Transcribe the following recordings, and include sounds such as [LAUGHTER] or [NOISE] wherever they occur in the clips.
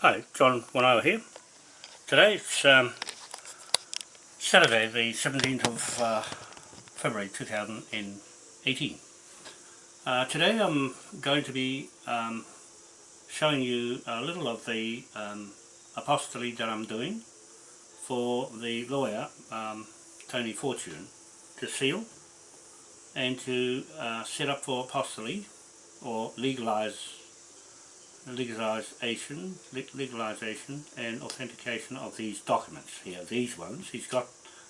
Hi, John Wanoa here. Today it's um, Saturday the 17th of uh, February 2018. Uh, today I'm going to be um, showing you a little of the um, that I'm doing for the lawyer um, Tony Fortune to seal and to uh, set up for apostolate or legalize legalization, legalization and authentication of these documents here. These ones, he's got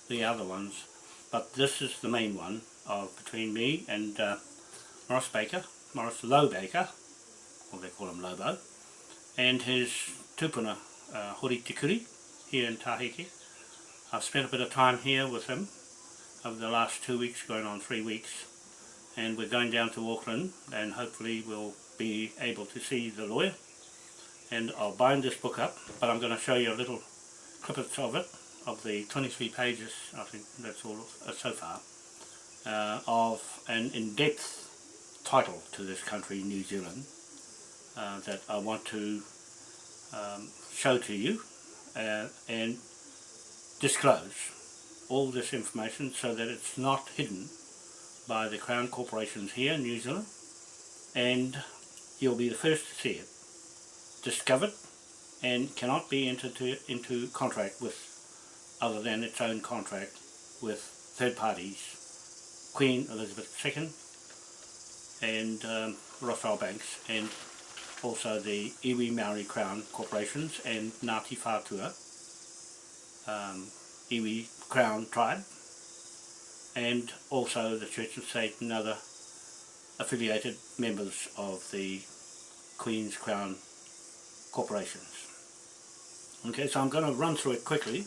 the other ones, but this is the main one of between me and uh, Morris Baker, Morris Low Baker, or they call him Lobo, and his tupuna uh, Hori Tikuri here in Tahiti. I've spent a bit of time here with him over the last two weeks, going on three weeks, and we're going down to Auckland and hopefully we'll be able to see the lawyer. And I'll bind this book up but I'm going to show you a little clippets of it of the 23 pages I think that's all uh, so far uh, of an in-depth title to this country New Zealand uh, that I want to um, show to you uh, and disclose all this information so that it's not hidden by the Crown corporations here in New Zealand and you'll be the first to see it. Discovered and cannot be entered to, into contract with other than its own contract with third parties. Queen Elizabeth II and um, Rothschild Banks and also the Iwi Maori Crown Corporations and Ngāti Whātua um, Iwi Crown Tribe and also the Church of State and other affiliated members of the Queen's Crown corporations. Okay, so I'm going to run through it quickly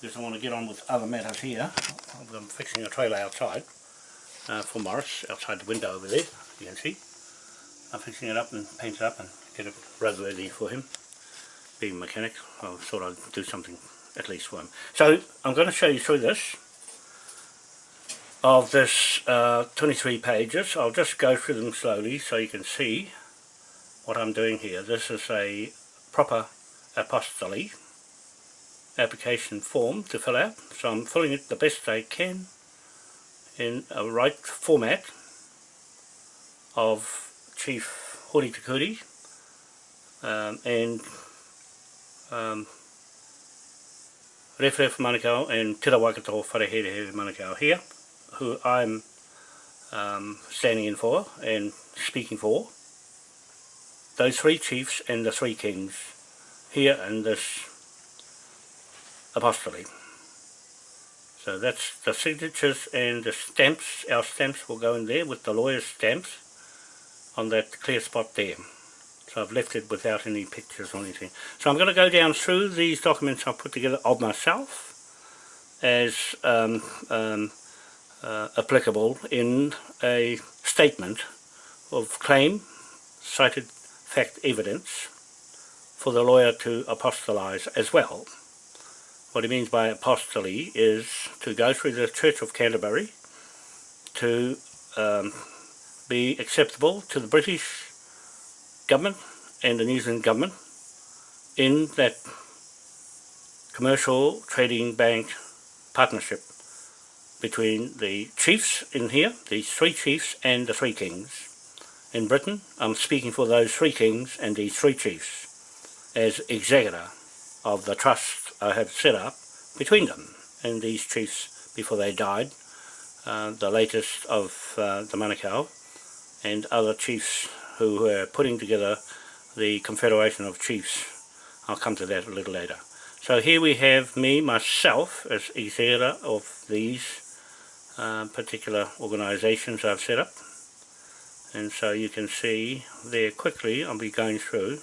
because I want to get on with other matters here. I'm fixing a trailer outside uh, for Morris, outside the window over there, you can see. I'm fixing it up and paint it up and get it roadworthy for him. Being a mechanic, I thought I'd do something at least for him. So I'm going to show you through this of this uh, 23 pages. I'll just go through them slowly so you can see what I'm doing here. This is a proper apostolate application form to fill out. So I'm filling it the best I can in a right format of Chief Hori Tikuri um, and um, Rewharewha Manukau and Tira Waikato Wharehere Manukau here who I'm um, standing in for and speaking for. Those three chiefs and the three kings here in this apostolate. So that's the signatures and the stamps, our stamps will go in there with the lawyer's stamps on that clear spot there. So I've left it without any pictures or anything. So I'm going to go down through these documents I've put together of myself as um, um, uh, applicable in a statement of claim, cited fact evidence, for the lawyer to apostolize as well. What he means by apostolate is to go through the Church of Canterbury to um, be acceptable to the British government and the New Zealand government in that commercial trading bank partnership between the chiefs in here, these three chiefs and the three kings. In Britain, I'm speaking for those three kings and these three chiefs as executor of the trust I have set up between them and these chiefs before they died, uh, the latest of uh, the Manukau and other chiefs who were putting together the Confederation of Chiefs. I'll come to that a little later. So here we have me, myself, as executor of these uh, particular organisations I've set up and so you can see there quickly I'll be going through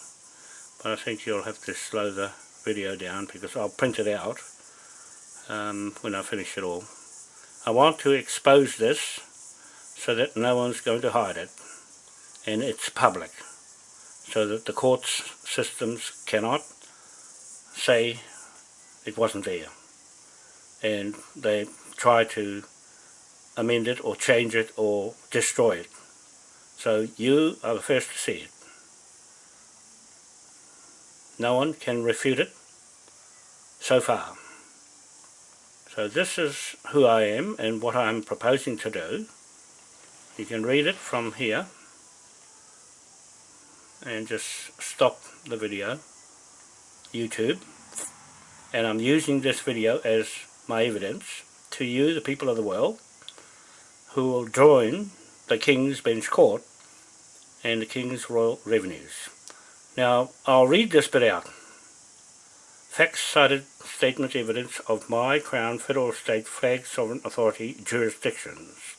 but I think you'll have to slow the video down because I'll print it out um, when I finish it all. I want to expose this so that no one's going to hide it and it's public so that the courts systems cannot say it wasn't there and they try to amend it or change it or destroy it. So you are the first to see it. No one can refute it so far. So this is who I am and what I'm proposing to do. You can read it from here and just stop the video, YouTube, and I'm using this video as my evidence to you, the people of the world, who will join the King's Bench Court and the King's Royal Revenues. Now, I'll read this bit out. Facts cited statement evidence of my Crown Federal State Flag Sovereign Authority jurisdictions.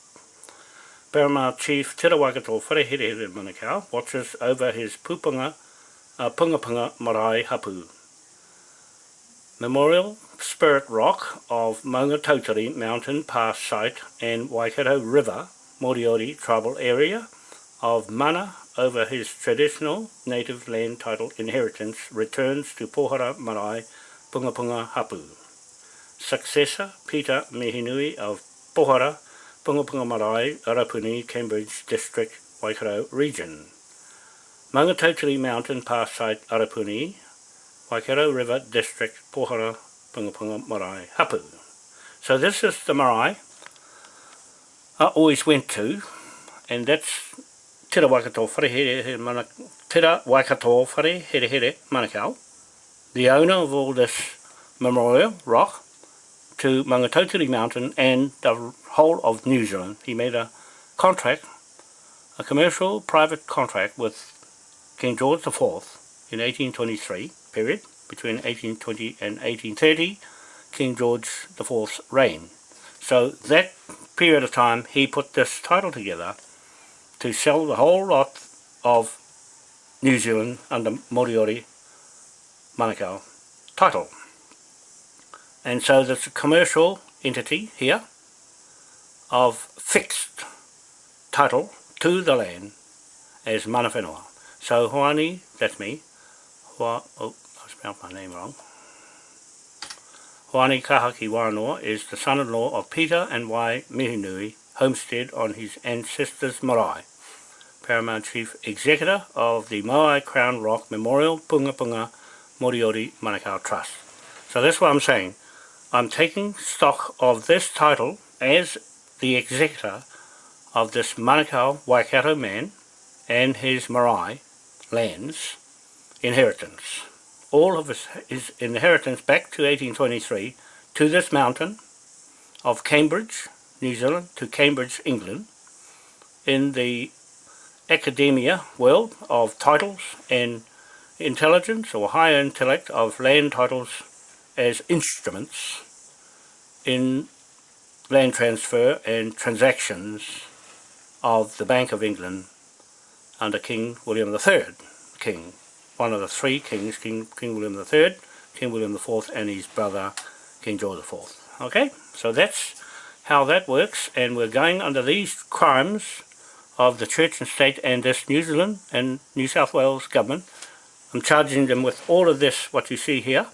Paramount Chief Te Rawakato Wharehere Manukau watches over his pupunga, uh, pungapunga marae hapu. Memorial Spirit Rock of Maungatauteri Mountain Pass Site and Waikato River Moriori Tribal Area of Mana over his traditional native land title inheritance returns to Pohara Marae Pungapunga Hapu. Successor Peter Mihinui of Pohara Pungapunga Marae Arapuni Cambridge District Waikato Region. Maungatauteri Mountain Pass Site Arapuni Waikato River District Pohara Punga Marae Hapu. So this is the marae I always went to and that's Tira Waikato here Mana, Tira Waikato Wharehere Manukau, the owner of all this memorial rock to Maungatautari Mountain and the whole of New Zealand. He made a contract, a commercial private contract with King George IV in 1823, period, between 1820 and 1830, King George IV's reign. So that period of time he put this title together to sell the whole lot of New Zealand under Moriori Manukau title. And so there's a commercial entity here of fixed title to the land as mana whenua. So Hoani, that's me, Hua, oh, spelled my name wrong. Hoani Kahaki Wanoa is the son-in-law of Peter and Wai Mihinui homestead on his ancestors' marae. Paramount Chief Executor of the Moai Crown Rock Memorial Punga Punga Moriori Manukau Trust. So that's what I'm saying. I'm taking stock of this title as the executor of this Manukau Waikato man and his marae lands inheritance. All of his, inheritance back to 1823 to this mountain of Cambridge, New Zealand to Cambridge, England, in the academia world of titles and intelligence or higher intellect of land titles as instruments in land transfer and transactions of the Bank of England under King William III, King, one of the three kings, King, King William III, King William IV and his brother King George IV. Okay, so that's how that works and we're going under these crimes of the church and state and this New Zealand and New South Wales government. I'm charging them with all of this what you see here.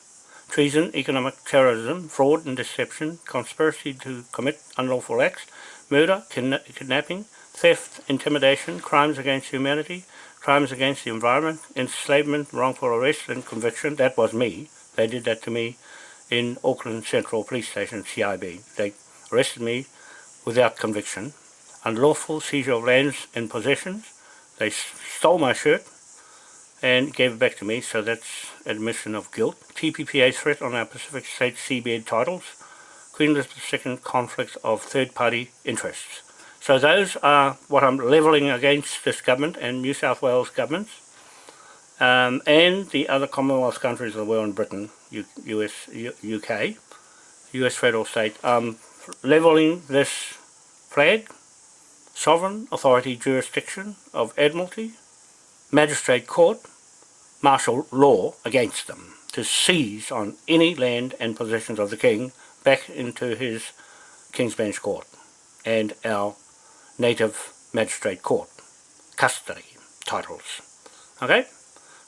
Treason, economic terrorism, fraud and deception, conspiracy to commit unlawful acts, murder, kidnapping, theft, intimidation, crimes against humanity, crimes against the environment, enslavement, wrongful arrest and conviction. That was me. They did that to me in Auckland Central Police Station, CIB. They arrested me without conviction. Unlawful seizure of lands and possessions. They stole my shirt and gave it back to me, so that's admission of guilt. TPPA threat on our Pacific State seabed titles. Queen Elizabeth II conflict of third-party interests. So those are what I'm levelling against this government and New South Wales governments um, and the other Commonwealth countries of the world and Britain, US, UK, US federal state. Um, levelling this flag, sovereign authority jurisdiction of Admiralty, Magistrate Court, martial law against them to seize on any land and possessions of the King back into his King's Bench Court and our native Magistrate Court custody titles. Okay,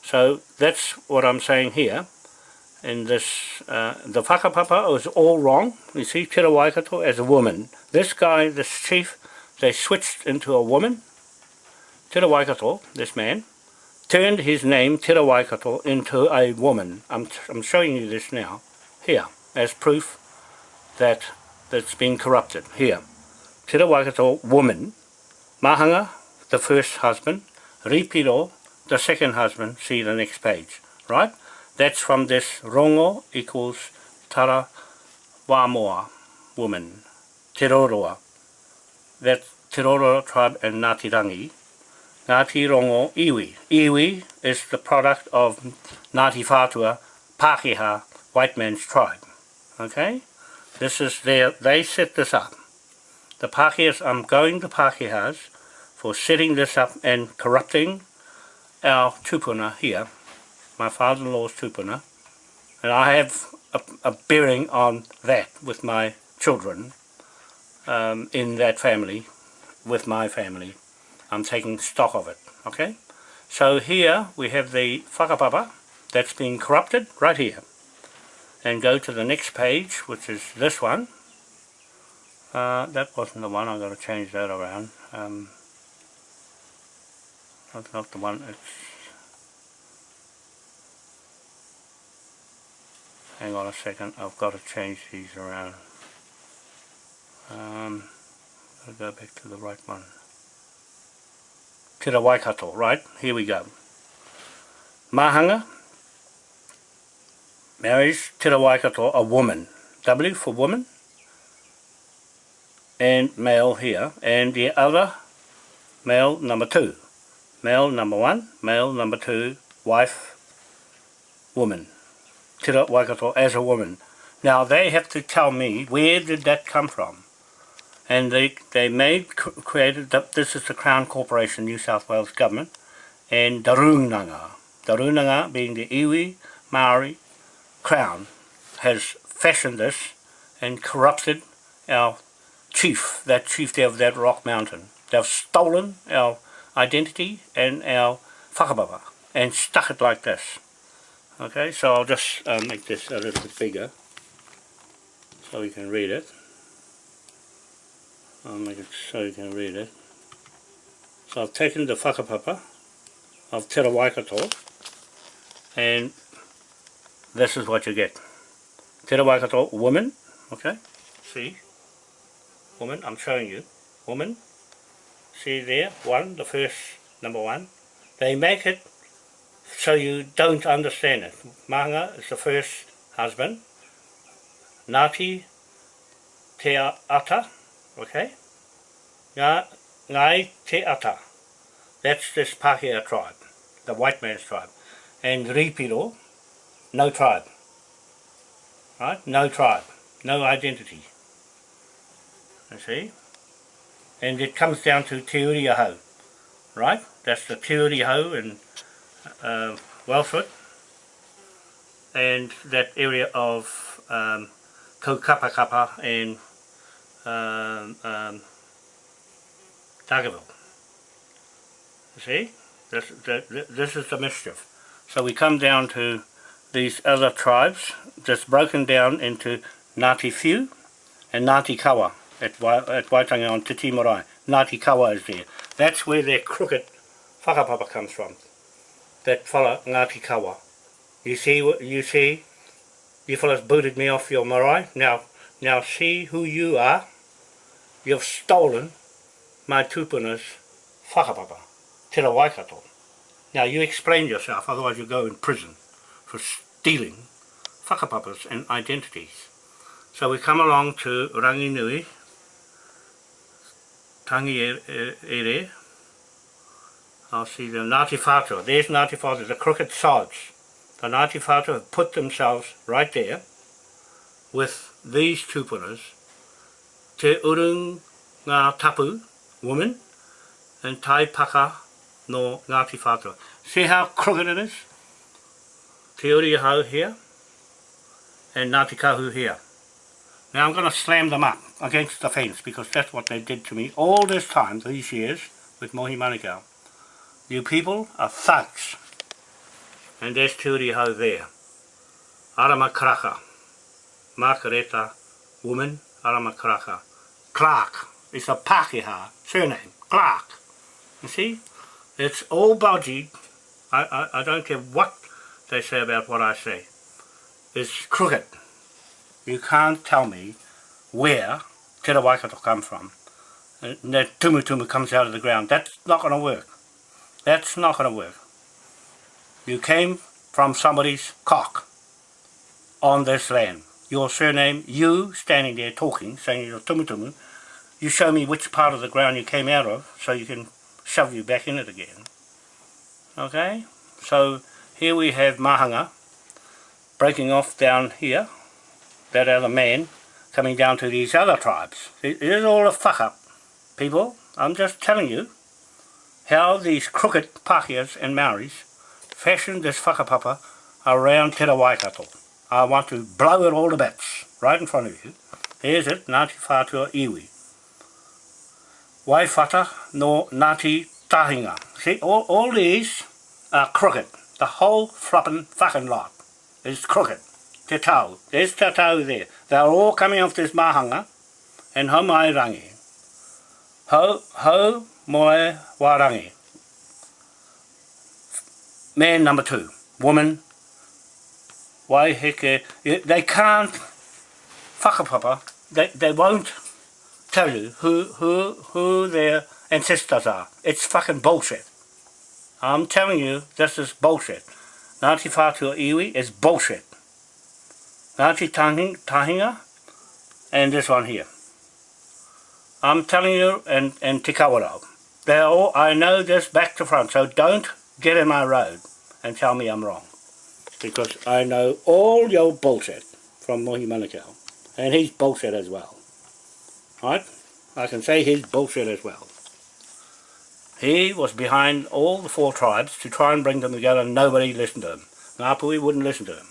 so that's what I'm saying here in this, uh, the whakapapa was all wrong. You see, Tira Waikato as a woman. This guy, this chief, they switched into a woman. Tira Waikato, this man, turned his name, Te Waikato, into a woman. I'm, I'm showing you this now, here, as proof that that's been corrupted. Here, Te woman, Mahanga, the first husband, Ripiro, the second husband, see the next page, right? That's from this rongo equals tara wamoa, woman, Te Roroa. That's Te tribe and Ngāti Rangi. Ngāti Rongo Iwi. Iwi is the product of Ngāti Whātua, Pākehā, white man's tribe. Okay? This is their, they set this up. The Pākehās, I'm going to Pākehās for setting this up and corrupting our tupuna here, my father-in-law's tupuna, and I have a, a, bearing on that with my children um, in that family, with my family. I'm taking stock of it, okay? So here we have the whakapapa that's been corrupted right here. And go to the next page, which is this one. Uh, that wasn't the one, I've got to change that around. Um, that's not the one, it's... Hang on a second, I've got to change these around. Um, I'll go back to the right one. Te Waikato, right? Here we go. Mahanga marries Te Waikato, a woman. W for woman. And male here. And the other, male number two. Male number one, male number two, wife, woman. Te Waikato as a woman. Now they have to tell me where did that come from and they they made created the, this is the Crown Corporation New South Wales government and Darunanga Darunanga being the iwi Maori Crown has fashioned this and corrupted our chief that chief there of that rock mountain. They've stolen our identity and our whakapapa and stuck it like this. Okay so I'll just uh, make this a little bit bigger so you can read it. I'll make it so you can read it. So I've taken the whakapapa of Te Waikato and this is what you get. Te Waikato woman, okay, see, woman, I'm showing you, woman, see there, one, the first, number one, they make it so you don't understand it. Manga is the first husband, Nati Te Ata, okay? Ngā, Ngai Te Ata. That's this Pākehā tribe, the white man's tribe. And Ripiro, no tribe. Right? No tribe. No identity. You see? And it comes down to Te. Right? That's the Te Uri in uh, Wellsford. And that area of um, Kaukapakapa and um, um. You see? This, this, this is the mischief. So we come down to these other tribes, just broken down into Ngāti Whiu and Ngāti Kawa at, at Waitangi on Te Marae. Ngāti Kawa is there. That's where their crooked whakapapa comes from. That fella, Ngāti Kawa. You see, you see, you fellas booted me off your marae. Now, now see who you are you've stolen my tupuna's whakapapa, te Waikato. Now you explain yourself, otherwise you go in prison for stealing whakapapas and identities. So we come along to Ranginui, Tangi Ere, I'll see the Ngāti Whātua. There's Ngāti Whātua, the crooked sods. The Ngāti Whātua have put themselves right there with these tupunas Te urung ngā tapu, woman, and tai paka no Ngāti Whātua. See how crooked it is? Te uri hau here, and Ngāti Kahu here. Now I'm going to slam them up against the fence because that's what they did to me all this time, these years, with Mohi Manukau. You people are thugs. And there's Te uri hau there. Arama Karaka. Margareta, woman, Aramakaraka. Clark. It's a Pākehā surname. Clark. You see? It's all budgied I, I, I don't care what they say about what I say. It's crooked. You can't tell me where Te Waikato come from. And that tumu tumu comes out of the ground. That's not going to work. That's not going to work. You came from somebody's cock on this land. Your surname, you standing there talking, saying you're tumu tumu, you show me which part of the ground you came out of so you can shove you back in it again. Okay? So here we have Mahanga breaking off down here, that other man coming down to these other tribes. It is all a fuck up, people. I'm just telling you how these crooked Pākehās and Maoris fashioned this whakapapa around Te Waikato. I want to blow it all to bits, right in front of you. Here's it, Ngāti Whātua Iwi. Waifata no Ngāti Tahinga. See, all, all these are crooked. The whole flopping fucking lot is crooked. Te tau. There's te tau there. They're all coming off this mahanga and ho mai rangi. Ho, ho moe warangi. Man number two. Woman. Wai heke. Eh, they can't whakapapa. They, they won't tell you who, who, who their ancestors are. It's fucking bullshit. I'm telling you, this is bullshit. Ngāti Whātua Iwi is bullshit. Ngāti Tahinga and this one here. I'm telling you, and, and Te They're all, I know this back to front, so don't get in my road and tell me I'm wrong. Because I know all your bullshit from Mohi Manukau. And he's bullshit as well. Right? I can say he's bullshit as well. He was behind all the four tribes to try and bring them together and nobody listened to him. Ngāpuhi wouldn't listen to him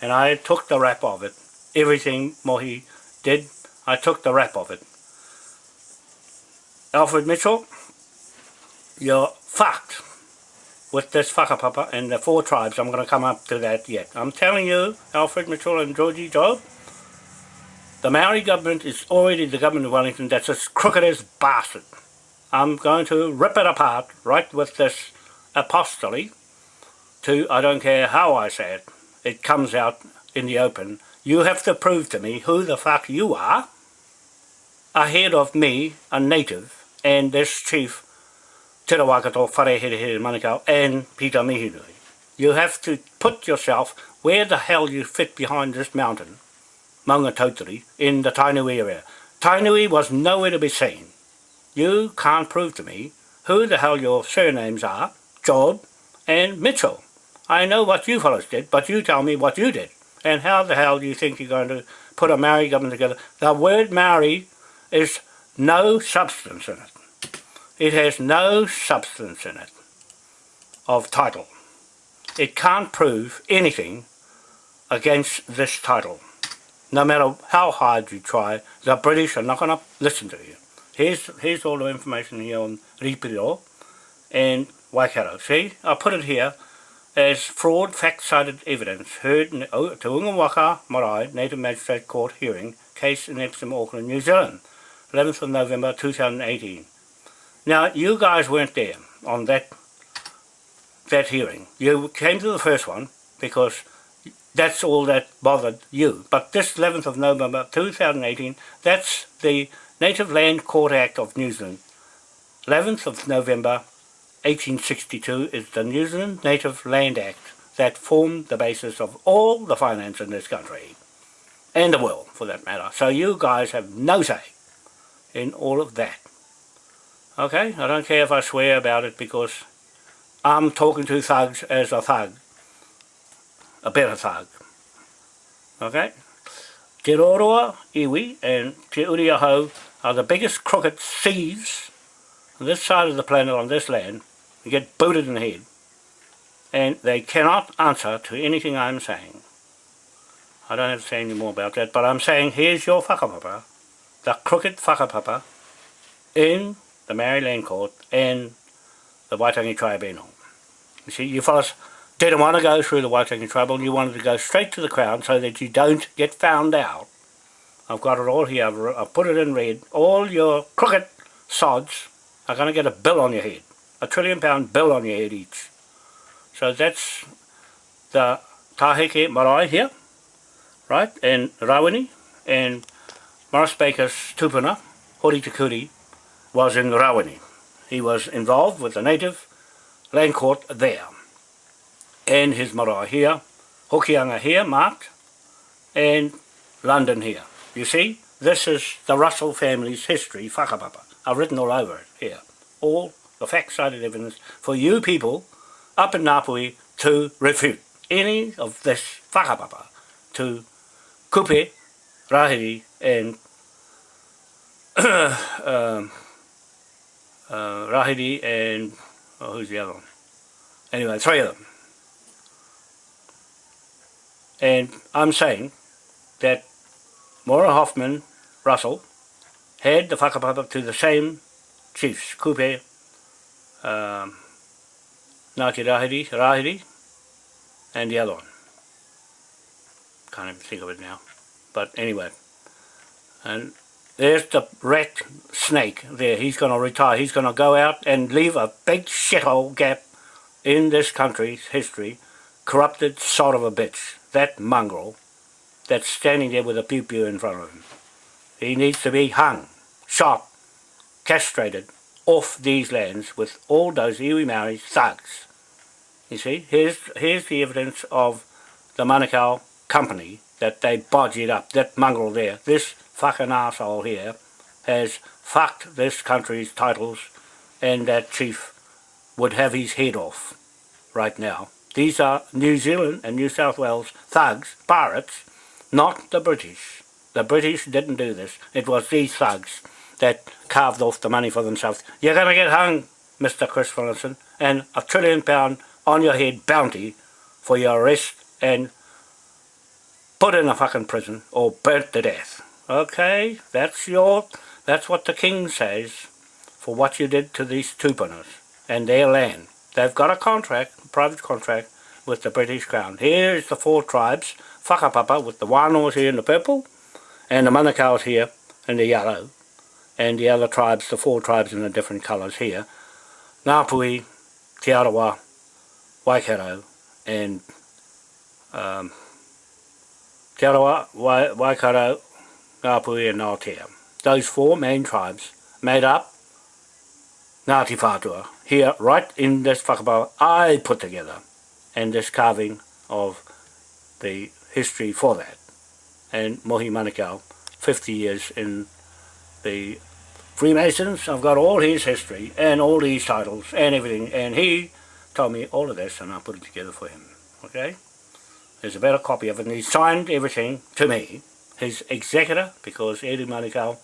and I took the rap of it. Everything Mohi did, I took the rap of it. Alfred Mitchell, you're fucked with this whakapapa and the four tribes. I'm going to come up to that yet. I'm telling you, Alfred Mitchell and Georgie Job, the Maori government is already the government of Wellington that's as crooked as bastard. I'm going to rip it apart right with this apostolate to, I don't care how I say it, it comes out in the open, you have to prove to me who the fuck you are ahead of me, a native, and this chief, Te Rawakato Whareherehere Manukau, and Peter Mihinui. You have to put yourself where the hell you fit behind this mountain, Maunga Tautari, in the Tainui area. Tainui was nowhere to be seen. You can't prove to me who the hell your surnames are, Job and Mitchell. I know what you fellows did, but you tell me what you did. And how the hell do you think you're going to put a Maori government together? The word Maori is no substance in it. It has no substance in it of title. It can't prove anything against this title. No matter how hard you try, the British are not going to listen to you. Here's, here's all the information here on Ripiro and Waikato. See, I put it here as fraud fact-cited evidence heard in the Te Unga Waka Marae Native Magistrate Court hearing case in Epsom, Auckland, New Zealand, 11th of November 2018. Now, you guys weren't there on that that hearing. You came to the first one because that's all that bothered you. But this 11th of November 2018, that's the Native Land Court Act of New Zealand. 11th of November 1862 is the New Zealand Native Land Act that formed the basis of all the finance in this country, and the world for that matter. So you guys have no say in all of that. Okay, I don't care if I swear about it because I'm talking to thugs as a thug, a better thug. Okay? Te Roroa, Iwi and Te Uriahau are the biggest crooked thieves on this side of the planet on this land you get booted in the head. And they cannot answer to anything I'm saying. I don't have to say any more about that, but I'm saying here's your whakapapa, the crooked whakapapa, in the Maori Land Court and the Waitangi Tribunal. You see, you fellas didn't want to go through the Waitangi Tribunal, you wanted to go straight to the Crown so that you don't get found out. I've got it all here, I've, I've put it in red. All your crooked sods are going to get a bill on your head a trillion pound bill on your head each. So that's the Taheke Marae here, right, and Rawini, and Morris Baker's tupuna, Hori Takuri, was in Rawini. He was involved with the native land court there. And his marae here, Hokianga here marked, and London here. You see, this is the Russell family's history, whakapapa. I've written all over it here. All the fact-cited evidence for you people up in Ngāpuhi to refute any of this whakapapa to kupe, rahiri and [COUGHS] um, uh, Rahiri and oh, who's the other one? Anyway, three of them. And I'm saying that Maura Hoffman Russell had the whakapapa to the same chiefs, Kupe, um, Ngāti Rahiri, Rahiri, and the other one. Can't even think of it now. But anyway, and there's the rat snake there. He's going to retire. He's going to go out and leave a big shithole gap in this country's history. Corrupted sort of a bitch. That mongrel that's standing there with a pew-pew in front of him. He needs to be hung, shot, castrated off these lands with all those iwi Maori thugs. You see, here's, here's the evidence of the Manukau company that they bodged up, that mongrel there. This fucking asshole here has fucked this country's titles and that chief would have his head off right now. These are New Zealand and New South Wales thugs, pirates, not the British. The British didn't do this. It was these thugs that carved off the money for themselves. You're going to get hung, Mr. Chris Williamson, and a trillion pound on your head bounty for your arrest and put in a fucking prison or burnt to death. Okay, that's your, that's what the king says for what you did to these tupunas and their land. They've got a contract, a private contract, with the British Crown. Here's the four tribes, Whakapapa with the Wānoas here in the purple, and the Manukau's here in the yellow, and the other tribes, the four tribes in the different colours here. Ngāpui, Te Arawa, Waikato, and um, Te Arawa, Waikato, Ngāpui and Ngāotea. Those four main tribes made up Ngāti Whātua. Here, right in this whakapau, I put together, and this carving of the history for that. And Mohi Manukau, 50 years in the Freemasons, I've got all his history, and all these titles, and everything, and he told me all of this, and I put it together for him, okay? There's a better copy of it, and he signed everything to me, his executor, because Eddie Manukau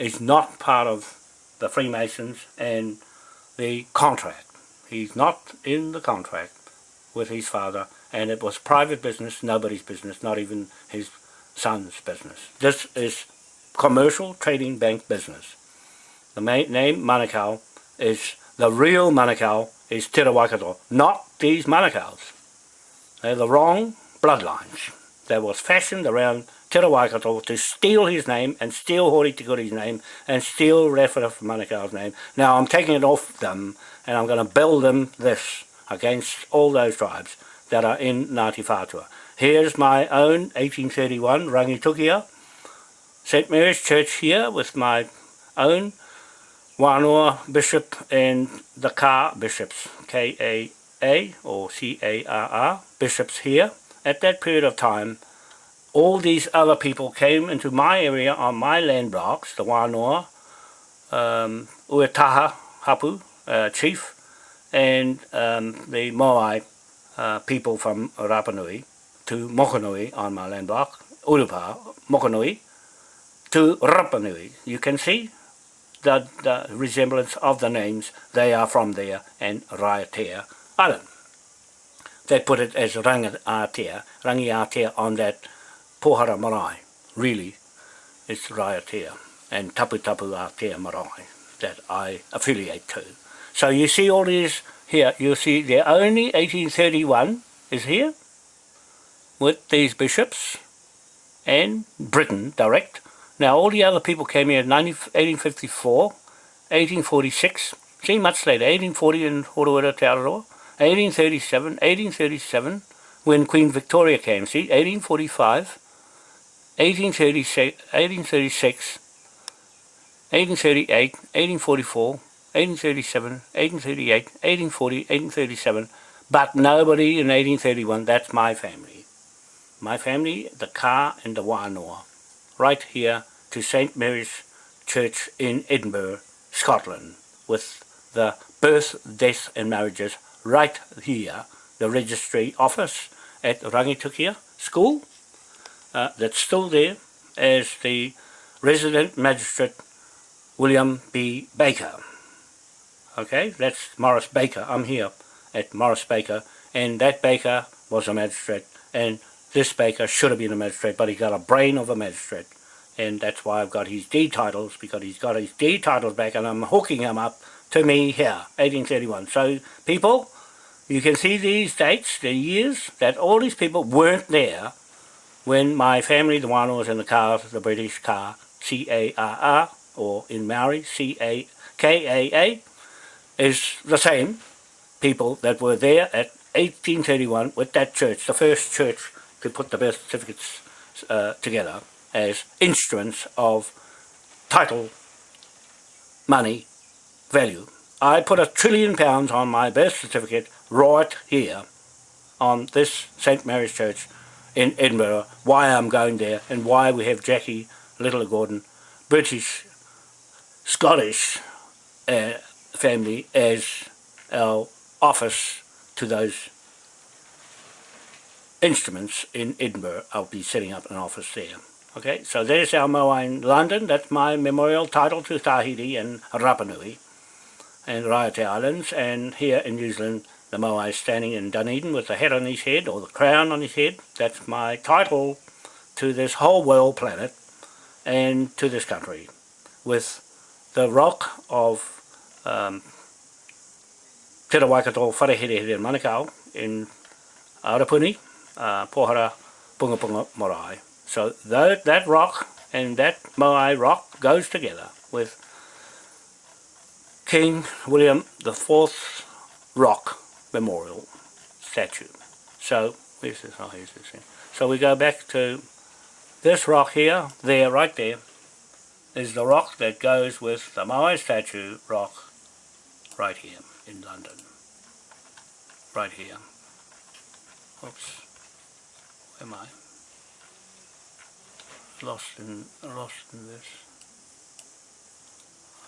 is not part of the Freemasons and the contract. He's not in the contract with his father, and it was private business, nobody's business, not even his son's business. This is commercial trading bank business. The name Manukau is, the real Manukau is Te Waikato, not these Manukaus. They're the wrong bloodlines that was fashioned around Te Waikato to steal his name and steal Hori Tikuri's name and steal Rewhara Manukau's name. Now I'm taking it off them and I'm going to build them this against all those tribes that are in Ngāti Whātua. Here's my own 1831 Rangitukia St Mary's Church here with my own Wānoa Bishop and the Ka Bishops, K-A-A or C-A-R-R, bishops here. At that period of time, all these other people came into my area on my land blocks, the Wānoa, um, Uetaha Hapu, uh, chief, and um, the Moai uh, people from Rapanui to Mokonui on my land block, Urupa, Mokonui, to Rapanui. You can see the, the resemblance of the names, they are from there, and Raiatea Island. They put it as Rangiatea, Rangiatea on that Pohara Marae. Really, it's Raiatea and Tapu Tapu Atea Marae that I affiliate to. So you see all these here, you see the only 1831 is here with these bishops and Britain direct. Now all the other people came here in 1854, 1846, see much later, 1840 in Horohira Te Araroa, 1837, 1837, when Queen Victoria came, see, 1845, 1836, 1836 1838, 1844, 1837, 1838, 1840, 1837, but nobody in 1831, that's my family. My family, the car and the Wānoa, right here to St. Mary's Church in Edinburgh, Scotland, with the birth, death and marriages right here, the registry office at Rangitukia School, uh, that's still there as the resident magistrate William B. Baker. Okay, that's Morris Baker. I'm here at Morris Baker, and that Baker was a magistrate, and this Baker should have been a magistrate, but he got a brain of a magistrate, and that's why I've got his D titles, because he's got his D titles back, and I'm hooking him up to me here, 1831. So, people, you can see these dates, the years, that all these people weren't there when my family, the one was in the car, the British car, C-A-R-R, or in Maori, C-A-K-A-A, is the same people that were there at 1831 with that church, the first church to put the birth certificates uh, together as instruments of title, money, value. I put a trillion pounds on my birth certificate right here on this St Mary's Church in Edinburgh, why I'm going there and why we have Jackie Little Gordon, British Scottish uh, family as our office to those instruments in Edinburgh. I'll be setting up an office there. Okay, so there's our in London. That's my memorial title to Tahiti and Rapa Nui and Raiate Islands. And here in New Zealand, the Moai is standing in Dunedin with the head on his head, or the crown on his head. That's my title to this whole world planet and to this country with the rock of um, Te Rawaikato Whareherehere Manukau in Arapuni, uh, Pohara Punga Punga Morai. So that, that rock and that Moai rock goes together with King William the Fourth Rock Memorial statue. So, where's this? Oh, here's this. Here. So we go back to this rock here, there, right there, is the rock that goes with the Moai statue rock right here in London. Right here. Oops. Where am I? Lost in lost in this.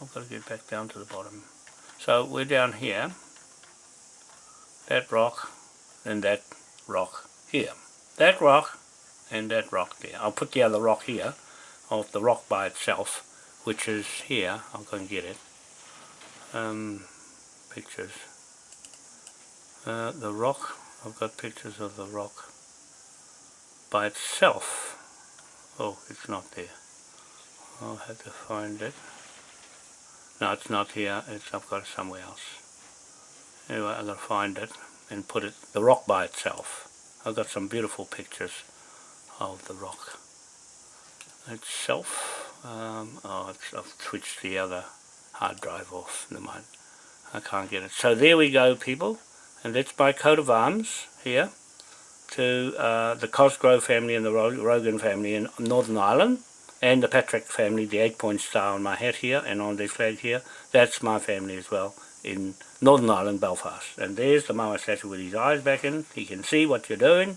I've got to get back down to the bottom. So we're down here. That rock and that rock here. That rock and that rock there. I'll put the other rock here of the rock by itself, which is here. I'll go and get it. Um, pictures. Uh, the rock, I've got pictures of the rock by itself. Oh, it's not there. I'll have to find it. No, it's not here. It's I've got it somewhere else. Anyway, I've got to find it and put it, the rock by itself. I've got some beautiful pictures of the rock itself. Um, oh, I've switched the other hard drive off. Never mind. I can't get it. So there we go, people. And that's my coat of arms here to uh, the Cosgrove family and the Rogan family in Northern Ireland and the Patrick family, the eight-point star on my hat here and on the flag here. That's my family as well in Northern Ireland, Belfast. And there's the Moa statue with his eyes back in. He can see what you're doing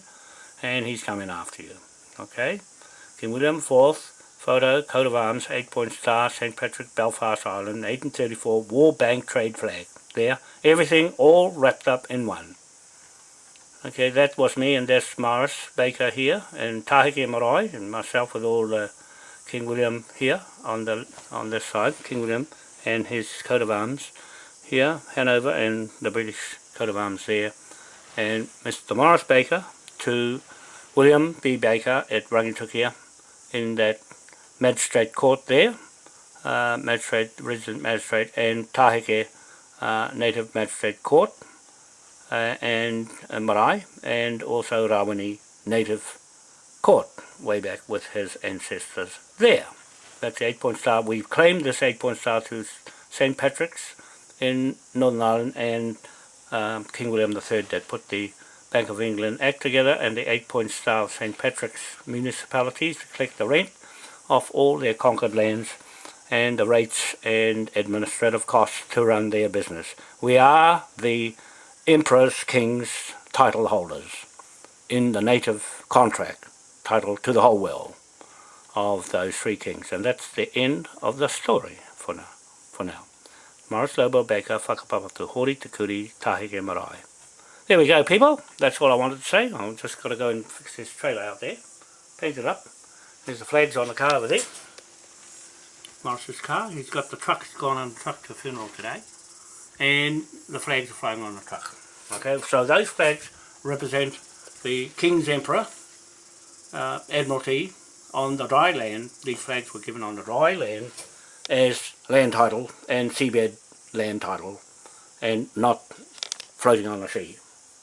and he's coming after you. Okay? King William IV, photo, coat of arms, eight-point star, St. Patrick, Belfast Island, 1834, War Bank trade flag. There, everything all wrapped up in one. Okay, that was me and that's Morris Baker here, and Taheke Marae, and myself with all the King William here on the on this side, King William and his coat of arms here, Hanover, and the British coat of arms there, and Mr. Morris Baker to William B. Baker at Rangitukia in that magistrate court there, uh, magistrate, resident magistrate, and Taheke uh, native magistrate court, uh, and uh, Marae, and also Rawene native court, way back with his ancestors there. That's the eight-point star. We've claimed this eight-point star to St. Patrick's in Northern Ireland and um, King William III that put the Bank of England Act together and the eight point star of St. Patrick's municipalities to collect the rent off all their conquered lands and the rates and administrative costs to run their business. We are the Emperor's King's title holders in the native contract title to the whole world of those three kings and that's the end of the story for now. For now. Morris Lobo Baker, whakapapa tu hori te kuri, Taheke marae. There we go people, that's all I wanted to say. I've just got to go and fix this trailer out there, paint it up. There's the flags on the car over there. Morris's car, he's got the truck, he's gone on the truck to funeral today. And the flags are flying on the truck. Okay, so those flags represent the King's Emperor, uh, Admiralty, on the dry land. These flags were given on the dry land as land title and seabed land title and not floating on the sea.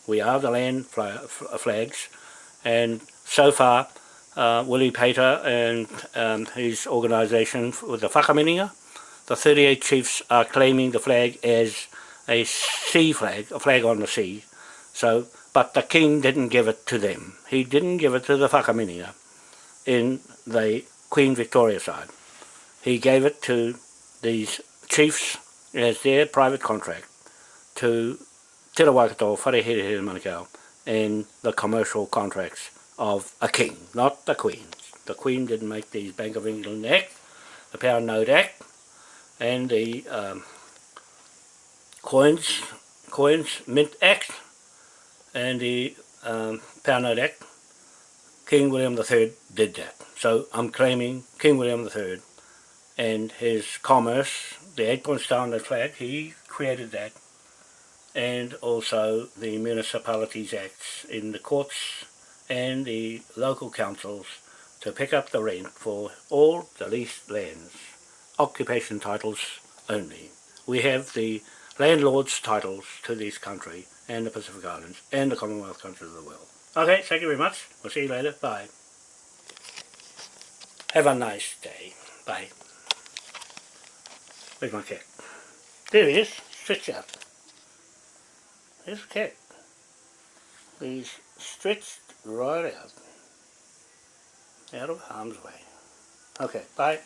We are the land flags and so far uh, Willie Pater and um, his organisation with the Whakaminenga, the 38 chiefs are claiming the flag as a sea flag, a flag on the sea. So, but the king didn't give it to them. He didn't give it to the Whakaminenga in the Queen Victoria side. He gave it to these chiefs as their private contract to Te Rawakato, Wharehere Manukau, and the commercial contracts of a king, not the queen. The queen didn't make these Bank of England Act, the Pound Note Act, and the um, Coins, Coins Mint Act, and the um, Pound Note Act. King William III did that. So I'm claiming King William III and his commerce, the eight point star on the flag, he created that and also the Municipalities Acts in the courts and the local councils to pick up the rent for all the leased lands, occupation titles only. We have the landlord's titles to this country and the Pacific Islands and the Commonwealth countries of the world. Okay, thank you very much. We'll see you later. Bye. Have a nice day. Bye. Where's my cat? There he is. Stretch out. There's a cat. He's stretched right out. Out of harm's way. Okay, bye.